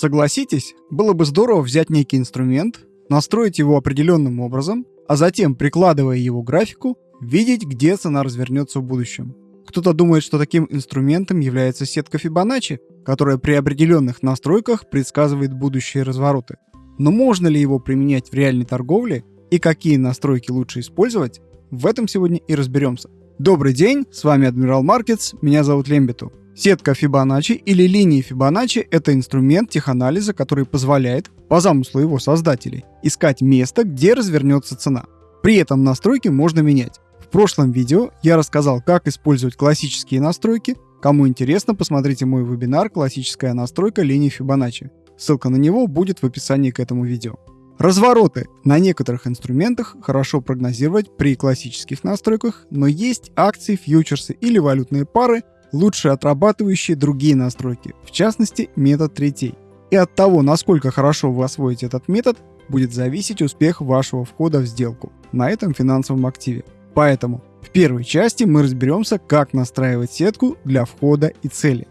Согласитесь, было бы здорово взять некий инструмент, настроить его определенным образом, а затем, прикладывая его к графику, видеть, где цена развернется в будущем. Кто-то думает, что таким инструментом является сетка Fibonacci, которая при определенных настройках предсказывает будущие развороты. Но можно ли его применять в реальной торговле и какие настройки лучше использовать, в этом сегодня и разберемся. Добрый день, с вами Адмирал Маркетс, меня зовут Лембиту. Сетка Fibonacci или линии Fibonacci – это инструмент теханализа, который позволяет, по замыслу его создателей, искать место, где развернется цена. При этом настройки можно менять. В прошлом видео я рассказал, как использовать классические настройки. Кому интересно, посмотрите мой вебинар «Классическая настройка линии Fibonacci». Ссылка на него будет в описании к этому видео. Развороты на некоторых инструментах хорошо прогнозировать при классических настройках, но есть акции, фьючерсы или валютные пары, лучше отрабатывающие другие настройки, в частности метод третей. И от того, насколько хорошо вы освоите этот метод, будет зависеть успех вашего входа в сделку на этом финансовом активе. Поэтому в первой части мы разберемся, как настраивать сетку для входа и цели.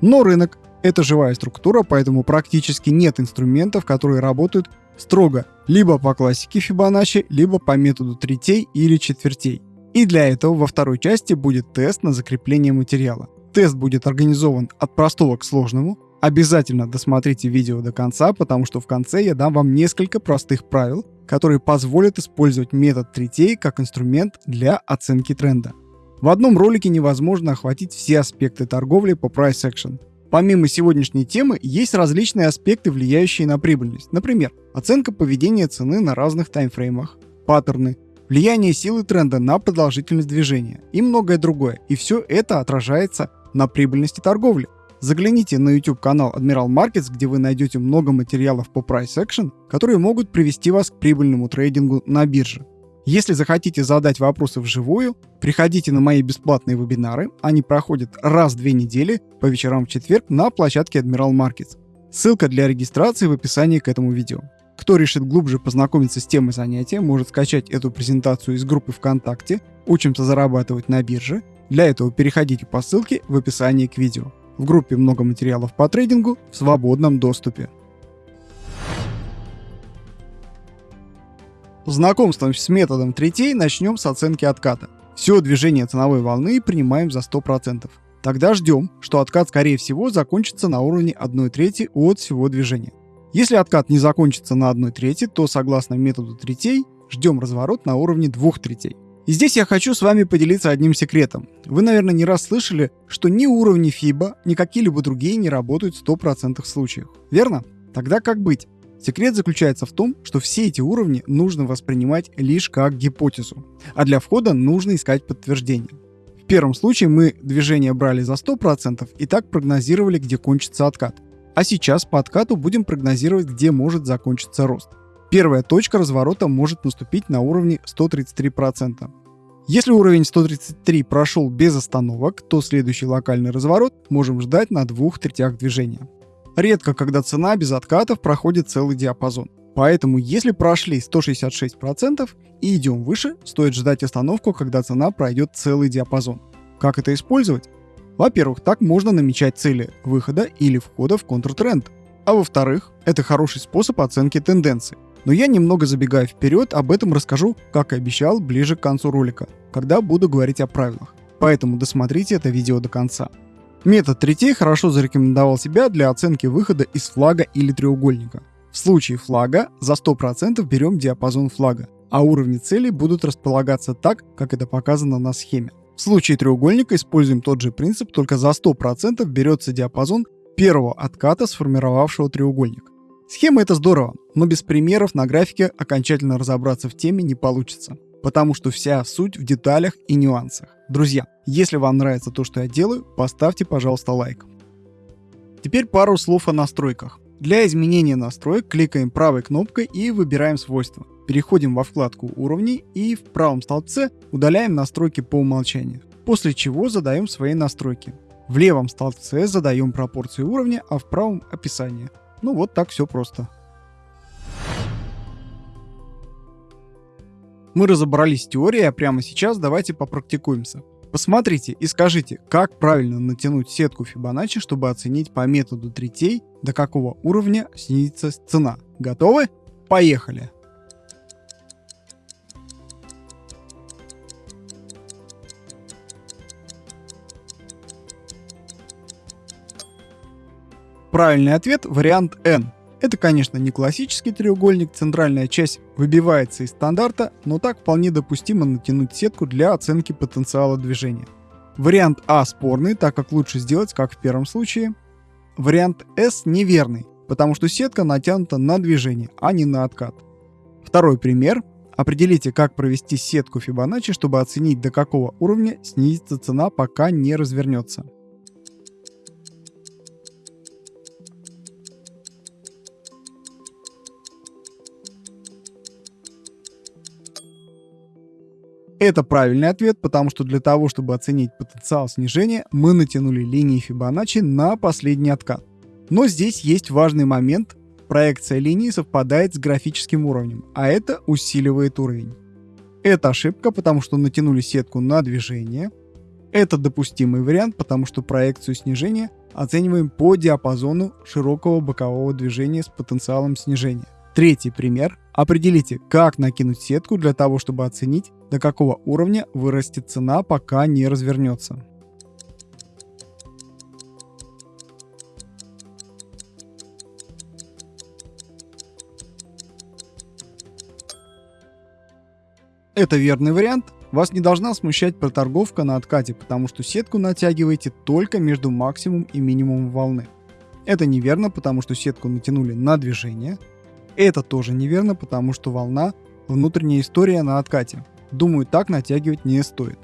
Но рынок – это живая структура, поэтому практически нет инструментов, которые работают строго либо по классике Fibonacci, либо по методу третей или четвертей. И для этого во второй части будет тест на закрепление материала. Тест будет организован от простого к сложному. Обязательно досмотрите видео до конца, потому что в конце я дам вам несколько простых правил, которые позволят использовать метод третей как инструмент для оценки тренда. В одном ролике невозможно охватить все аспекты торговли по price action. Помимо сегодняшней темы, есть различные аспекты, влияющие на прибыльность. Например, оценка поведения цены на разных таймфреймах, паттерны, влияние силы тренда на продолжительность движения и многое другое. И все это отражается на прибыльности торговли. Загляните на YouTube канал Admiral Markets, где вы найдете много материалов по Price Action, которые могут привести вас к прибыльному трейдингу на бирже. Если захотите задать вопросы вживую, приходите на мои бесплатные вебинары. Они проходят раз в две недели по вечерам в четверг на площадке Admiral Markets. Ссылка для регистрации в описании к этому видео. Кто решит глубже познакомиться с темой занятия, может скачать эту презентацию из группы ВКонтакте «Учимся зарабатывать на бирже». Для этого переходите по ссылке в описании к видео. В группе много материалов по трейдингу в свободном доступе. Знакомством с методом третей начнем с оценки отката. Все движение ценовой волны принимаем за 100%. Тогда ждем, что откат скорее всего закончится на уровне 1 трети от всего движения. Если откат не закончится на 1 трети, то согласно методу третей ждем разворот на уровне 2 третей. И здесь я хочу с вами поделиться одним секретом. Вы, наверное, не раз слышали, что ни уровни FIBA, ни какие-либо другие не работают в 100% случаях. Верно? Тогда как быть? Секрет заключается в том, что все эти уровни нужно воспринимать лишь как гипотезу, а для входа нужно искать подтверждение. В первом случае мы движение брали за 100% и так прогнозировали, где кончится откат. А сейчас по откату будем прогнозировать, где может закончиться рост. Первая точка разворота может наступить на уровне 133%. Если уровень 133 прошел без остановок, то следующий локальный разворот можем ждать на двух третях движения. Редко, когда цена без откатов проходит целый диапазон. Поэтому, если прошли 166% и идем выше, стоит ждать остановку, когда цена пройдет целый диапазон. Как это использовать? Во-первых, так можно намечать цели выхода или входа в контртренд. А во-вторых, это хороший способ оценки тенденций. Но я немного забегая вперед, об этом расскажу, как и обещал, ближе к концу ролика, когда буду говорить о правилах. Поэтому досмотрите это видео до конца. Метод третей хорошо зарекомендовал себя для оценки выхода из флага или треугольника. В случае флага за 100% берем диапазон флага, а уровни цели будут располагаться так, как это показано на схеме. В случае треугольника используем тот же принцип, только за 100% берется диапазон первого отката, сформировавшего треугольник. Схема это здорово, но без примеров на графике окончательно разобраться в теме не получится, потому что вся суть в деталях и нюансах. Друзья, если вам нравится то, что я делаю, поставьте, пожалуйста, лайк. Теперь пару слов о настройках. Для изменения настроек кликаем правой кнопкой и выбираем свойства. Переходим во вкладку уровней и в правом столбце удаляем настройки по умолчанию. После чего задаем свои настройки. В левом столбце задаем пропорции уровня, а в правом описание. Ну вот так все просто. Мы разобрались с теорией, а прямо сейчас давайте попрактикуемся. Посмотрите и скажите, как правильно натянуть сетку Fibonacci, чтобы оценить по методу третей, до какого уровня снизится цена. Готовы? Поехали! Правильный ответ – вариант N. Это, конечно, не классический треугольник, центральная часть выбивается из стандарта, но так вполне допустимо натянуть сетку для оценки потенциала движения. Вариант А спорный, так как лучше сделать, как в первом случае. Вариант С неверный, потому что сетка натянута на движение, а не на откат. Второй пример. Определите, как провести сетку Fibonacci, чтобы оценить, до какого уровня снизится цена, пока не развернется. Это правильный ответ, потому что для того, чтобы оценить потенциал снижения, мы натянули линии Fibonacci на последний откат. Но здесь есть важный момент. Проекция линии совпадает с графическим уровнем, а это усиливает уровень. Это ошибка, потому что натянули сетку на движение. Это допустимый вариант, потому что проекцию снижения оцениваем по диапазону широкого бокового движения с потенциалом снижения. Третий пример. Определите, как накинуть сетку для того, чтобы оценить, до какого уровня вырастет цена, пока не развернется. Это верный вариант. Вас не должна смущать проторговка на откате, потому что сетку натягиваете только между максимум и минимум волны. Это неверно, потому что сетку натянули на движение, это тоже неверно, потому что волна – внутренняя история на откате. Думаю, так натягивать не стоит.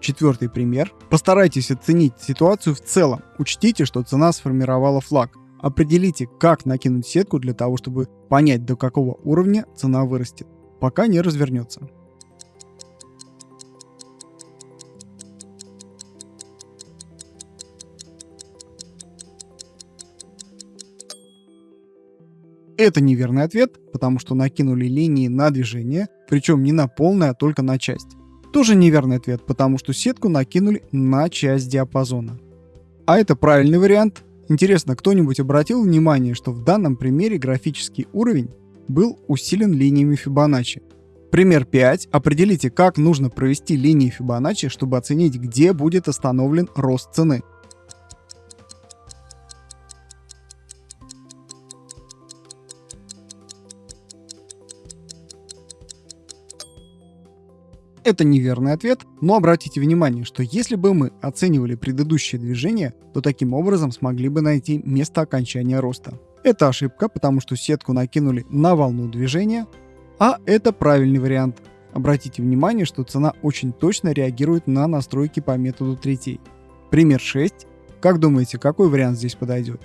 Четвертый пример. Постарайтесь оценить ситуацию в целом. Учтите, что цена сформировала флаг. Определите, как накинуть сетку для того, чтобы понять, до какого уровня цена вырастет, пока не развернется. Это неверный ответ, потому что накинули линии на движение, причем не на полное, а только на часть. Тоже неверный ответ, потому что сетку накинули на часть диапазона. А это правильный вариант. Интересно, кто-нибудь обратил внимание, что в данном примере графический уровень был усилен линиями Fibonacci. Пример 5. Определите, как нужно провести линии Fibonacci, чтобы оценить, где будет остановлен рост цены. Это неверный ответ, но обратите внимание, что если бы мы оценивали предыдущее движение, то таким образом смогли бы найти место окончания роста. Это ошибка, потому что сетку накинули на волну движения, а это правильный вариант. Обратите внимание, что цена очень точно реагирует на настройки по методу третей. Пример 6. Как думаете, какой вариант здесь подойдет?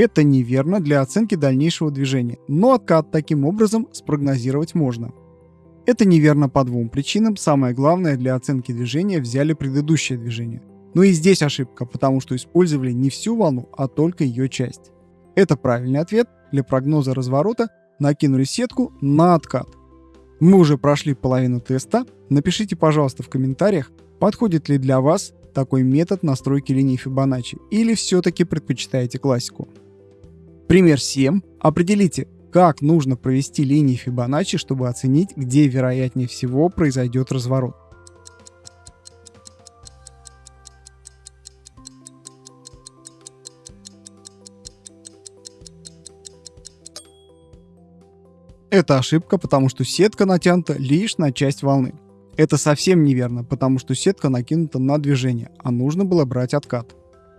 Это неверно для оценки дальнейшего движения, но откат таким образом спрогнозировать можно. Это неверно по двум причинам. Самое главное, для оценки движения взяли предыдущее движение. Но и здесь ошибка, потому что использовали не всю волну, а только ее часть. Это правильный ответ. Для прогноза разворота накинули сетку на откат. Мы уже прошли половину теста. Напишите, пожалуйста, в комментариях, подходит ли для вас такой метод настройки линии Fibonacci или все-таки предпочитаете классику. Пример 7. Определите, как нужно провести линии Fibonacci, чтобы оценить, где вероятнее всего произойдет разворот. Это ошибка, потому что сетка натянута лишь на часть волны. Это совсем неверно, потому что сетка накинута на движение, а нужно было брать откат.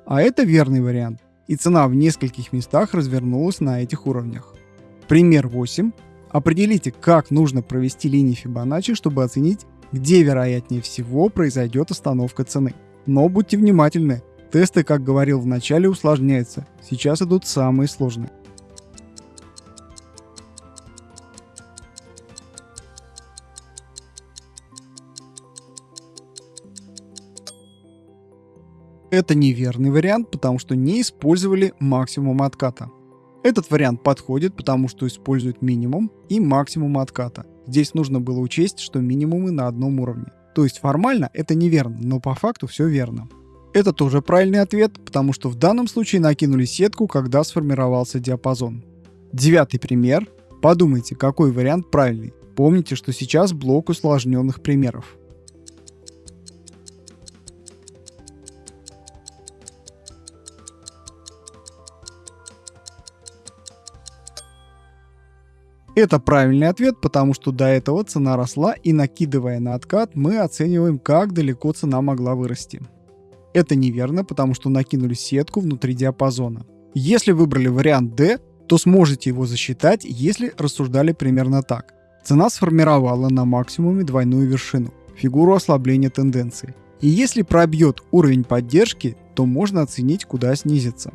А это верный вариант и цена в нескольких местах развернулась на этих уровнях. Пример 8. Определите, как нужно провести линии Fibonacci, чтобы оценить, где вероятнее всего произойдет остановка цены. Но будьте внимательны, тесты, как говорил в начале, усложняются. Сейчас идут самые сложные. Это неверный вариант, потому что не использовали максимум отката. Этот вариант подходит, потому что использует минимум и максимум отката. Здесь нужно было учесть, что минимумы на одном уровне. То есть формально это неверно, но по факту все верно. Это тоже правильный ответ, потому что в данном случае накинули сетку, когда сформировался диапазон. Девятый пример. Подумайте, какой вариант правильный. Помните, что сейчас блок усложненных примеров. Это правильный ответ, потому что до этого цена росла и накидывая на откат, мы оцениваем, как далеко цена могла вырасти. Это неверно, потому что накинули сетку внутри диапазона. Если выбрали вариант D, то сможете его засчитать, если рассуждали примерно так. Цена сформировала на максимуме двойную вершину, фигуру ослабления тенденции. И если пробьет уровень поддержки, то можно оценить, куда снизится.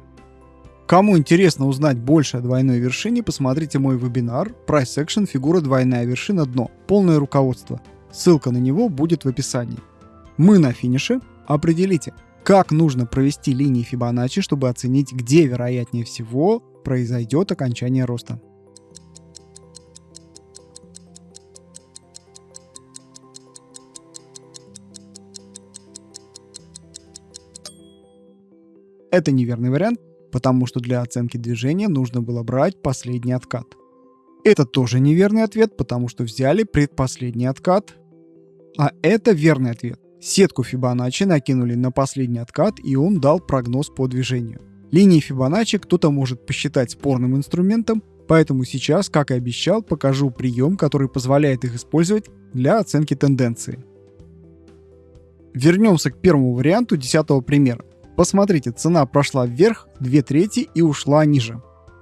Кому интересно узнать больше о двойной вершине, посмотрите мой вебинар Price Action фигура двойная вершина дно. Полное руководство. Ссылка на него будет в описании. Мы на финише. Определите, как нужно провести линии Фибоначчи, чтобы оценить, где вероятнее всего произойдет окончание роста. Это неверный вариант, потому что для оценки движения нужно было брать последний откат. Это тоже неверный ответ, потому что взяли предпоследний откат. А это верный ответ. Сетку Фибоначчи накинули на последний откат, и он дал прогноз по движению. Линии Фибоначчи кто-то может посчитать спорным инструментом, поэтому сейчас, как и обещал, покажу прием, который позволяет их использовать для оценки тенденции. Вернемся к первому варианту десятого примера. Посмотрите, цена прошла вверх 2 трети и ушла ниже.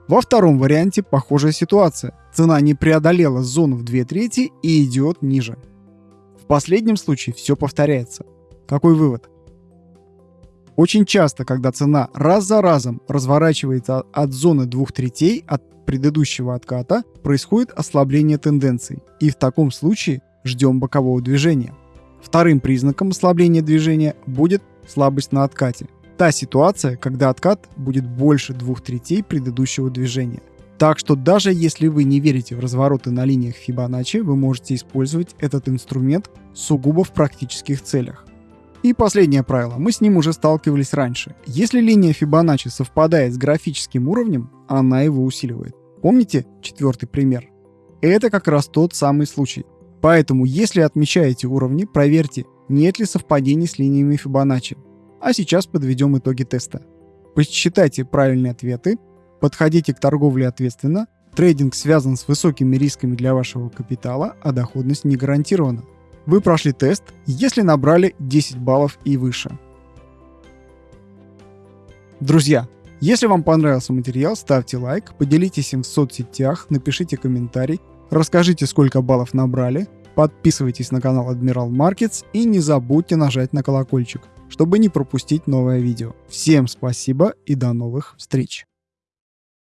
Во втором варианте похожая ситуация. Цена не преодолела зону в 2 трети и идет ниже. В последнем случае все повторяется. Какой вывод? Очень часто, когда цена раз за разом разворачивается от зоны двух третей от предыдущего отката, происходит ослабление тенденций. И в таком случае ждем бокового движения. Вторым признаком ослабления движения будет слабость на откате та ситуация, когда откат будет больше двух третей предыдущего движения. Так что даже если вы не верите в развороты на линиях Фибоначчи, вы можете использовать этот инструмент сугубо в практических целях. И последнее правило, мы с ним уже сталкивались раньше. Если линия Фибоначчи совпадает с графическим уровнем, она его усиливает. Помните четвертый пример? Это как раз тот самый случай. Поэтому, если отмечаете уровни, проверьте, нет ли совпадений с линиями Фибоначчи. А сейчас подведем итоги теста. Посчитайте правильные ответы, подходите к торговле ответственно, трейдинг связан с высокими рисками для вашего капитала, а доходность не гарантирована. Вы прошли тест, если набрали 10 баллов и выше. Друзья, если вам понравился материал, ставьте лайк, поделитесь им в соцсетях, напишите комментарий, расскажите, сколько баллов набрали, подписывайтесь на канал Admiral Markets и не забудьте нажать на колокольчик чтобы не пропустить новое видео. Всем спасибо и до новых встреч!